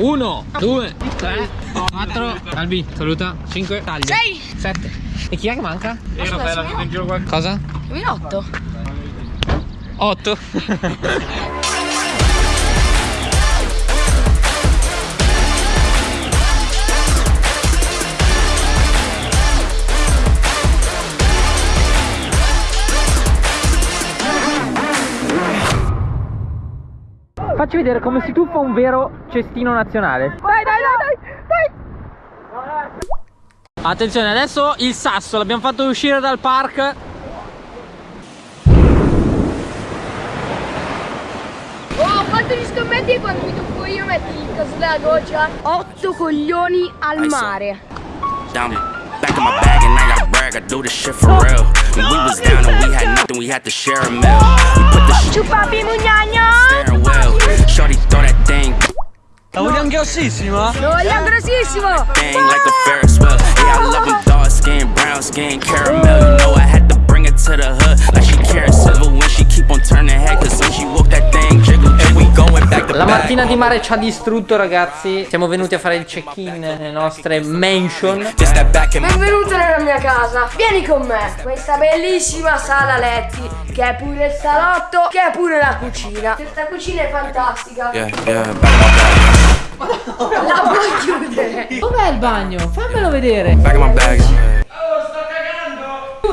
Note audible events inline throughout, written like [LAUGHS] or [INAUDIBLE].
1, 2, 3, 4, Albi, saluta, 5, taglia 6 7 E chi è che manca? Era bella, in giro qua. Cosa? Minotto 8 Facci vedere come si tuffa un vero cestino nazionale. Dai dai dai dai dai Attenzione, adesso il sasso l'abbiamo fatto uscire dal park. Oh quanto gli scommetti e quando mi tuffo io metti il coso della goccia 8 coglioni al mare down back in my bag and I gotta brag. I do this shit for real. When we was down and we had nothing, we had to share a meal. We put the shit Ciupapi mugnagno steering wheel. Shorty throw that thing, La vogliamo grossissima? Eh? Lo vogliamo grossissimo thing like a Ferris wheel. Yeah, I love them dark skin, brown skin, caramel. You know I had to bring it to the hood like she Karen Civil when she keep on turning head. Cause when she walk that thing jiggle, La mattina di mare ci ha distrutto ragazzi. Siamo venuti a fare il check-in nelle nostre mansion. Benvenuto nella mia casa. Vieni con me. Questa bellissima sala letti Che è pure il salotto Che è pure la cucina. Questa cucina è fantastica. Yeah, yeah. La puoi chiudere? Dov'è il bagno? Fammelo vedere. In my bag.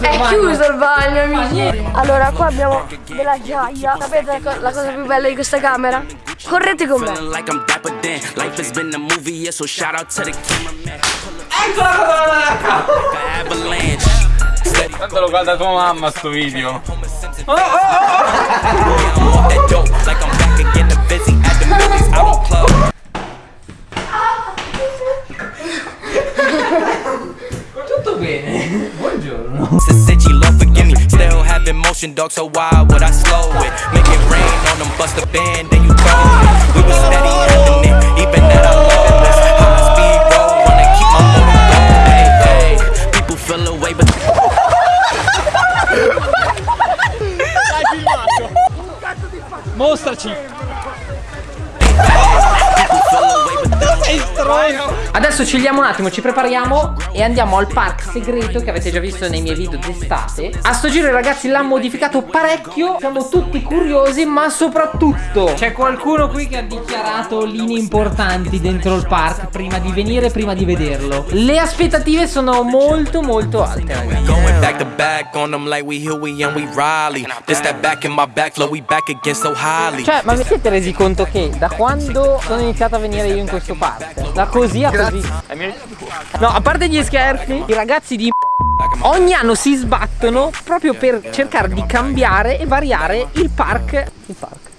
È chiuso il bagno amici. Allora qua abbiamo della ghiaia Sapete la, co- la cosa più bella di questa camera? Correte con me. Eccola. Steady. Tanto lo guarda tua mamma sto video. I'm off that [LAUGHS] bene [LAUGHS] Buongiorno Since she love forgive me, still having motion, dog. So why would I slow it? Make it rain on them, bust a band, then you throw it. We was steady having it, even at our limitless. High speed road, wanna keep my motor going. Hey, hey, people feel away, but Mostraci Adesso chilliamo un attimo, ci prepariamo e andiamo al park segreto che avete già visto nei miei video d'estate. A sto giro ragazzi l'hanno modificato parecchio, siamo tutti curiosi, ma soprattutto c'è qualcuno qui che ha dichiarato linee importanti dentro il park prima di venire, prima di vederlo. Le aspettative sono molto molto alte ragazzi. Cioè, ma vi siete resi conto che da quando sono iniziato a venire io in questo park, da così a così. No, a parte gli scherzi, i ragazzi di ogni anno si sbattono proprio per cercare di cambiare e variare il park. Il park.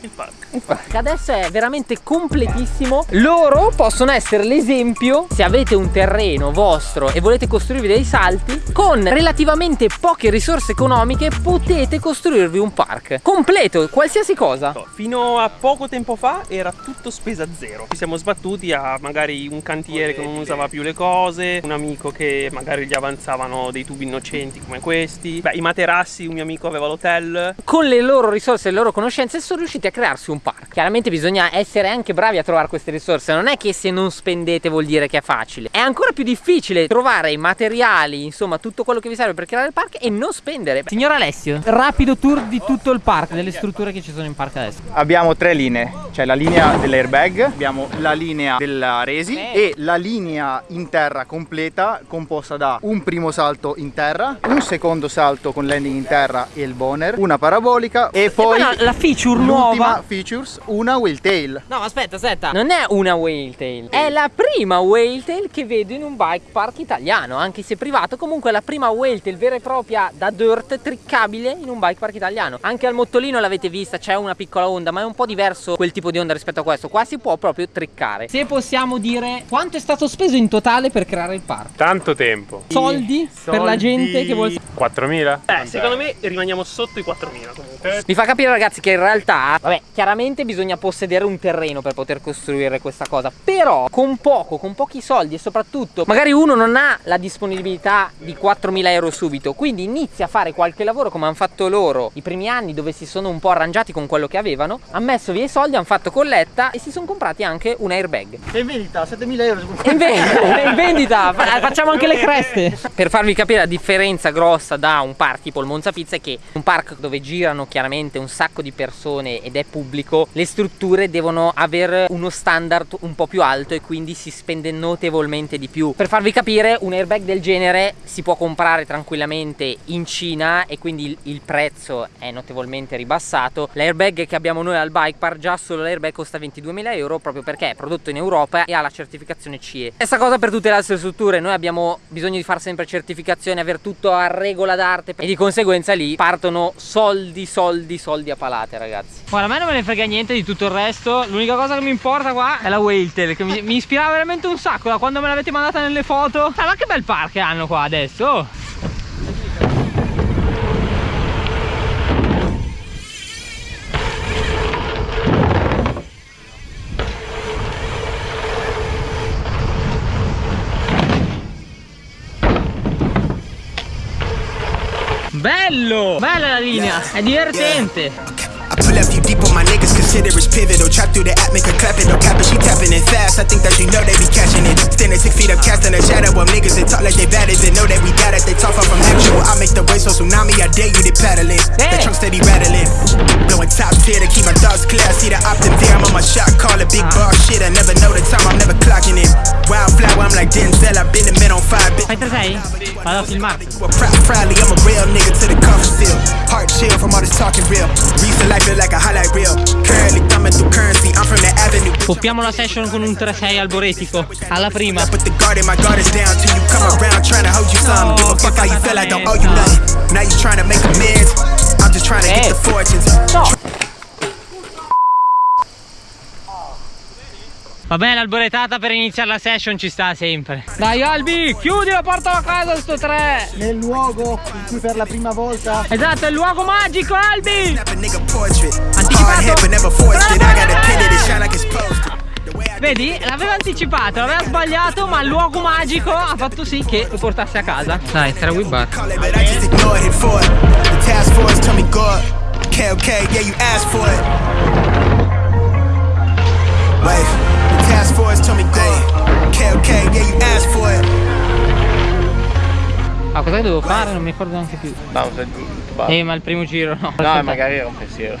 Il park. Park. Adesso è veramente completissimo. Loro possono essere l'esempio se avete un terreno vostro e volete costruirvi dei salti. Con relativamente poche risorse economiche potete costruirvi un park completo, qualsiasi cosa. Fino a poco tempo fa era tutto spesa zero. Ci siamo sbattuti a magari un cantiere che non usava più le cose, un amico che magari gli avanzavano dei tubi innocenti come questi. Beh, i materassi, un mio amico aveva l'hotel. con le loro risorse e le loro conoscenze sono riusciti a crearsi un park. Chiaramente bisogna essere anche bravi a trovare queste risorse, non è che se non spendete vuol dire che è facile. È ancora più difficile trovare i materiali, insomma, tutto quello che vi serve per creare il park e non spendere. Signor Alessio, rapido tour di tutto il park, delle strutture che ci sono in park adesso. Abbiamo tre linee, c'è la linea dell'airbag, abbiamo la linea della resi e la linea in terra completa composta da un primo salto in terra, un secondo salto con landing in terra e il boner, una parabolica e poi poi la, la feature nuova features, una whale tail. No, aspetta, aspetta. Non è una whale tail. È la prima whale tail che vedo in un bike park italiano, anche se privato. Comunque è la prima whale tail vera e propria da dirt triccabile in un bike park italiano. Anche al mottolino l'avete vista, c'è una piccola onda, ma è un po' diverso quel tipo di onda rispetto a questo. Qua si può proprio triccare. Se possiamo dire quanto è stato speso in totale per creare il park? Tanto tempo. Soldi, per la gente che vuole 4.000? Eh, secondo me rimaniamo sotto i 4.000 comunque. Mi fa capire ragazzi che in realtà, vabbè, chiaramente Ovviamente bisogna possedere un terreno per poter costruire questa cosa, però con poco, con pochi soldi e soprattutto magari uno non ha la disponibilità di 4.000 euro subito, quindi inizia a fare qualche lavoro come hanno fatto loro i primi anni dove si sono un po' arrangiati con quello che avevano, hanno messo via i soldi, hanno fatto colletta e si sono comprati anche un airbag. È in vendita, 7000 euro. È in vendita, è in vendita, fa- [LAUGHS] facciamo anche le creste. Per farvi capire la differenza grossa da un park tipo il Monza Pizza è che un park dove girano chiaramente un sacco di persone ed è pubblico, le strutture devono avere uno standard un po' più alto e quindi si spende notevolmente di più. Per farvi capire, un airbag del genere si può comprare tranquillamente in Cina e quindi il, prezzo è notevolmente ribassato. L'airbag che abbiamo noi al bike park, già solo l'airbag costa 22.000 euro proprio perché è prodotto in Europa e ha la certificazione CE. Stessa cosa per tutte le altre strutture, noi abbiamo bisogno di fare sempre certificazione, avere tutto a regola d'arte e di conseguenza lì partono soldi, soldi, soldi a palate ragazzi. Guarda, a me non me ne frega niente di tutto il resto, l'unica cosa che mi importa qua è la Whaletail che mi, mi ispirava veramente un sacco da quando me l'avete mandata nelle foto. Ma che bel park hanno qua adesso! Bello! Bella la linea, è divertente. Pull up you deep on my niggas, consider it's pivotal. Trap through the app, make her clap it, no cap it, she tapping it fast. I think that you know they be catching it. Standing six feet up, casting a shadow of niggas that talk like they bad it. Know that we got it, they talk far from actual. I make the way so tsunami, I dare you to paddle it. The trunk steady rattling. Blowing top tier to keep my thoughts clear. I see the optim there, I'm on my shot, call it big bar shit. I never know the time, I'm never clocking it. Wildflower, I'm like Denzel, I've been a man on fire. Been Fai 3-6? Vado a filmarti. you a proud, proudly, I'm a real nigga Poppiamo la session con un 3-6 alboretico. Alla prima. Put the guard in, my guard is down till you come around trying to hold you some. Give a fuck how you feel, I don't owe you nothing. Now you trying to make amends. I'm just trying to get the fortunes. No! Vabbè, l'alboretata per iniziare la session ci sta sempre. Dai Albi, chiudi la porta a casa sto 3. Nel luogo in cui per la prima volta Esatto, è il luogo magico Albi. Anticipato. Vedi, l'aveva anticipato, l'aveva sbagliato, ma il luogo magico ha fatto sì che lo portasse a casa. Dai, tre whip. Okay, okay, yeah, you asked for it. Wait, Cosa devo fare? Non mi ricordo neanche più. Bowser giù, tutto Eh, ma il primo giro no. No, magari era un pensiero.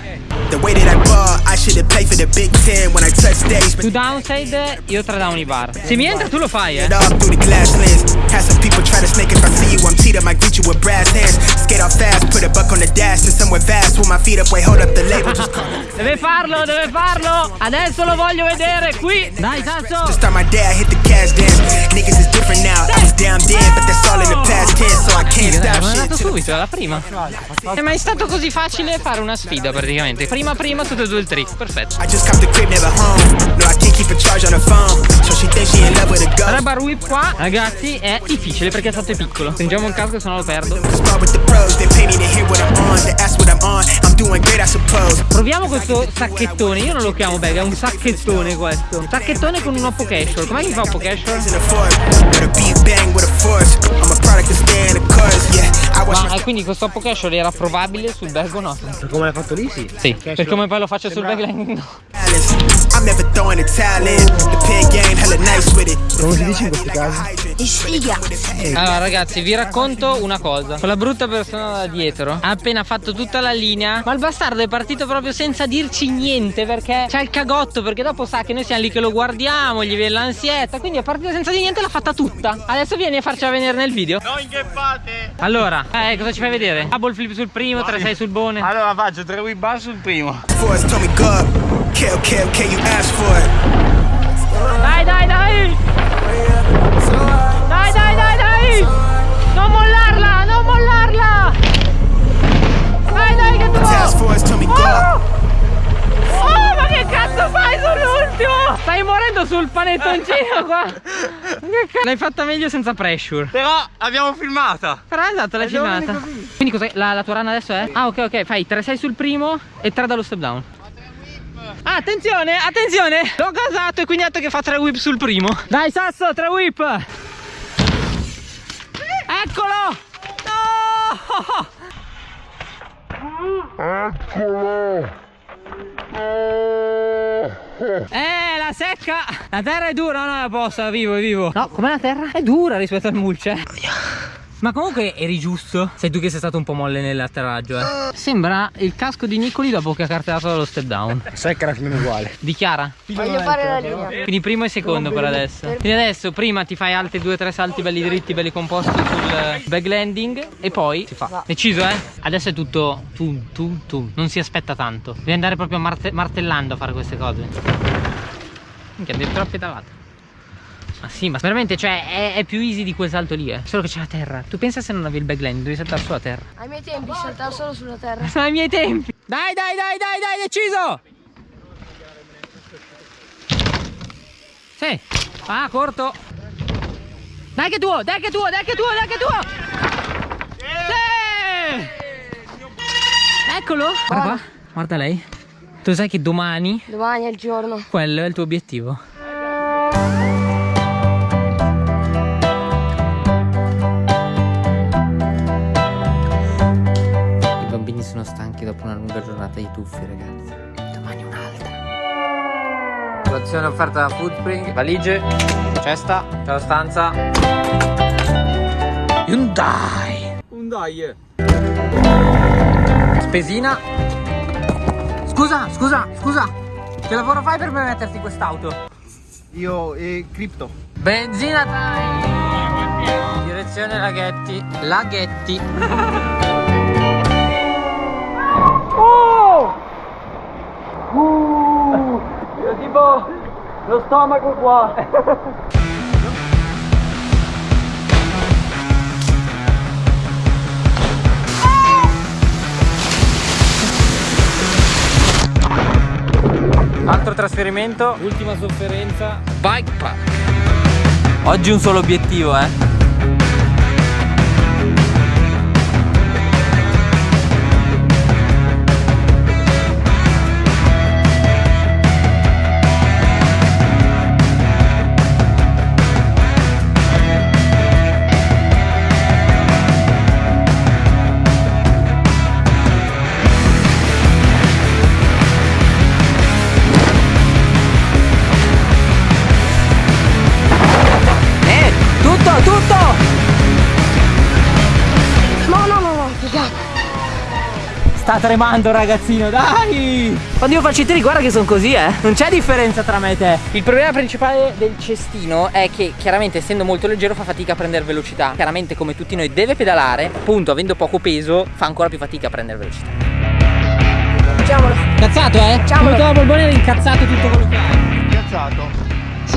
The way that I ball, I should have played for the Big Ten when I touch stage. Tu downside, io tre down i bar. Se mi entra tu lo fai, eh. through the glass lens. Had some people try to snake if I see you. I'm up, I greet you with brass hands. Skate off fast, put a buck on the dash to somewhere vast. With my feet up, wait, hold up the label. Just call. Deve farlo, deve farlo. Adesso lo voglio vedere qui. Dai, To cazzo. start my day, I hit the cash dance. Niggas is different now. I was down then, but that's all in the past tense, so I can't stop ma è shit. andato subito, alla prima. È mai stato così facile fare una sfida praticamente. Prima prima tutte e due il trick, perfetto. La bar whip qua, ragazzi, è difficile perché è stato piccolo. Stringiamo il casco, se no lo perdo. Questo sacchettone, io non lo chiamo bag, è un sacchettone questo. Un sacchettone con un oppo casual. Com'è che fa oppo casual? Ma quindi questo oppo casual era probabile sul bag o no? come l'hai fatto lì sì. Sì, per come poi lo faccio sul bag no. Come si dice in questi casi? Allora ragazzi vi racconto una cosa Quella brutta persona da dietro Ha appena fatto tutta la linea Ma il bastardo è partito proprio senza dirci niente Perché c'ha il cagotto Perché dopo sa che noi siamo lì che lo guardiamo Gli viene l'ansietta Quindi è partito senza dire niente l'ha fatta tutta Adesso vieni a farcela vedere nel video No, incheppate! Allora eh, cosa ci fai vedere? Double flip sul primo 3-6 sul bone Allora faccio tre whip bar sul primo. Force told me L'hai fatta meglio senza pressure. Però l'abbiamo filmata. Però esatto, l'hai filmata. Quindi cos'è? La, la tua run adesso è? Ah, ok, ok. Fai 3-6 sul primo e 3 dallo step down. Ah, attenzione, attenzione L'ho gasato e quindi ha detto che fa tre whip sul primo Dai Sasso, tre whip Eccolo No Eh, la secca. La terra è dura, no, no, la posso, è vivo, è vivo. No, com'è la terra? È dura rispetto al mulce ma comunque eri giusto Sei tu che sei stato un po' molle nell'atterraggio eh. Sembra il casco di Nicoli dopo che ha cartellato dallo step down Secca più uguale. Dichiara Voglio fare la linea. Quindi primo e secondo per adesso Quindi adesso prima ti fai altri due o tre salti belli dritti, belli composti sul back landing E poi si fa. Deciso eh? Adesso è tutto tu, tu, tu Non si aspetta tanto Devi andare proprio marte- martellando a fare queste cose Minchia, addirittura pedalato ma sì, ma veramente, cioè, è, è più easy di quel salto lì, eh. Solo che c'è la terra. Tu pensa se non avevi il back landing, devi saltare sulla terra. Ai miei tempi saltavo solo sulla terra. [LAUGHS] Sono i miei tempi. Dai, dai, dai, dai, dai, deciso. Sì. Ah, corto. Dai che è tuo, dai che è tuo, dai che è tuo, dai che è tuo. Sì. Eccolo. Guarda qua. Guarda lei. Tu sai che domani Domani è il giorno. quello è il tuo obiettivo. Colazione offerta da Foodspring, valigie, cesta, c'è la stanza. Hyundai. Hyundai. Spesina. Scusa, scusa, scusa. Che lavoro fai per permetterti quest'auto? Io e Crypto. Benzina time! Direzione Laghetti. Laghetti. [LAUGHS] lo stomaco qua. Altro trasferimento. Ultima sofferenza. Bike park. Oggi un solo obiettivo, eh. Sta tremando ragazzino, dai! Quando io faccio i tiri guarda che sono così, eh! Non c'è differenza tra me e te. Il problema principale del cestino è che chiaramente essendo molto leggero fa fatica a prendere velocità. Chiaramente come tutti noi deve pedalare, appunto avendo poco peso fa ancora più fatica a prendere velocità. Facciamolo. Incazzato, eh? Facciamolo. Come Bolbone era incazzato tutto quello che hai. Piazzato. Si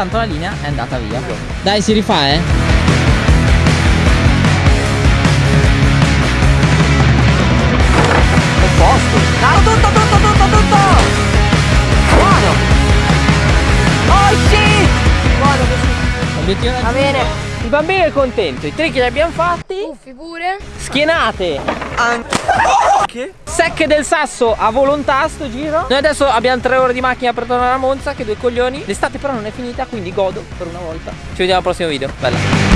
Intanto la linea è andata via. Dai, si rifà, eh? È posto. Tutto, tutto, tutto, tutto! Buono! Oh shit! Buono così. Va bene. Il bambino è contento, i trick li abbiamo fatti. Uffi pure. Schienate Che? Secche del sasso a volontà sto giro. Noi adesso abbiamo tre ore di macchina per tornare a Monza Che due coglioni. L'estate però non è finita quindi godo per una volta. Ci vediamo al prossimo video. Bella